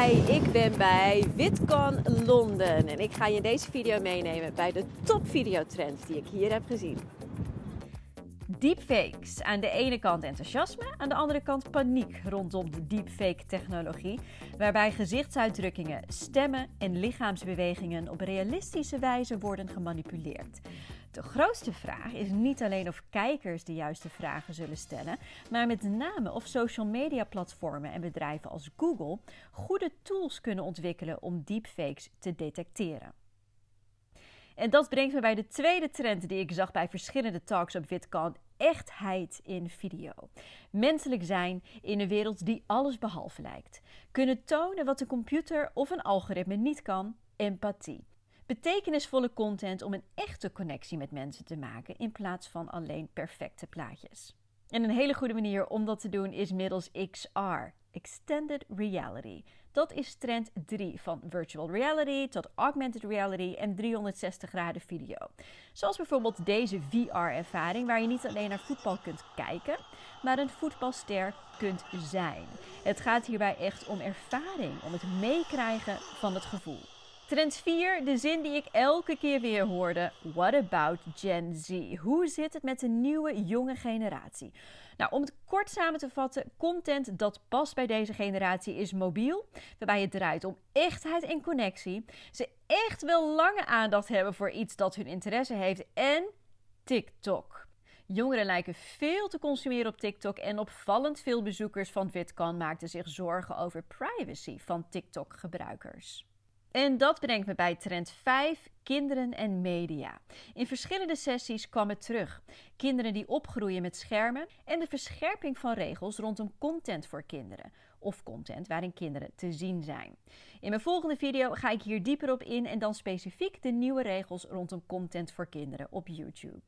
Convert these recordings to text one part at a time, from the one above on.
Hi, ik ben bij VidCon Londen en ik ga je in deze video meenemen bij de top videotrends die ik hier heb gezien. Deepfakes. Aan de ene kant enthousiasme, aan de andere kant paniek rondom de deepfake-technologie, waarbij gezichtsuitdrukkingen, stemmen en lichaamsbewegingen op realistische wijze worden gemanipuleerd. De grootste vraag is niet alleen of kijkers de juiste vragen zullen stellen, maar met name of social media platformen en bedrijven als Google goede tools kunnen ontwikkelen om deepfakes te detecteren. En dat brengt me bij de tweede trend die ik zag bij verschillende talks op VidCon: echtheid in video. Menselijk zijn in een wereld die alles behalve lijkt. Kunnen tonen wat een computer of een algoritme niet kan: empathie. Betekenisvolle content om een echte connectie met mensen te maken in plaats van alleen perfecte plaatjes. En een hele goede manier om dat te doen is middels XR, Extended Reality. Dat is trend 3 van virtual reality tot augmented reality en 360 graden video. Zoals bijvoorbeeld deze VR-ervaring waar je niet alleen naar voetbal kunt kijken, maar een voetbalster kunt zijn. Het gaat hierbij echt om ervaring, om het meekrijgen van het gevoel. Trend 4, de zin die ik elke keer weer hoorde. What about Gen Z? Hoe zit het met de nieuwe jonge generatie? Nou, om het kort samen te vatten, content dat past bij deze generatie is mobiel, waarbij het draait om echtheid en connectie. Ze echt wel lange aandacht hebben voor iets dat hun interesse heeft en TikTok. Jongeren lijken veel te consumeren op TikTok en opvallend veel bezoekers van VidCon maakten zich zorgen over privacy van TikTok-gebruikers. En dat brengt me bij trend 5, kinderen en media. In verschillende sessies kwam het terug. Kinderen die opgroeien met schermen en de verscherping van regels rondom content voor kinderen of content waarin kinderen te zien zijn. In mijn volgende video ga ik hier dieper op in en dan specifiek de nieuwe regels rondom content voor kinderen op YouTube.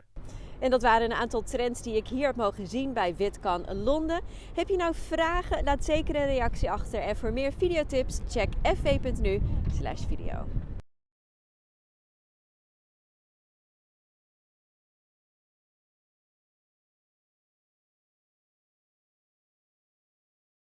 En dat waren een aantal trends die ik hier heb mogen zien bij VidCon Londen. Heb je nou vragen? Laat zeker een reactie achter. En voor meer videotips check fv.nu video.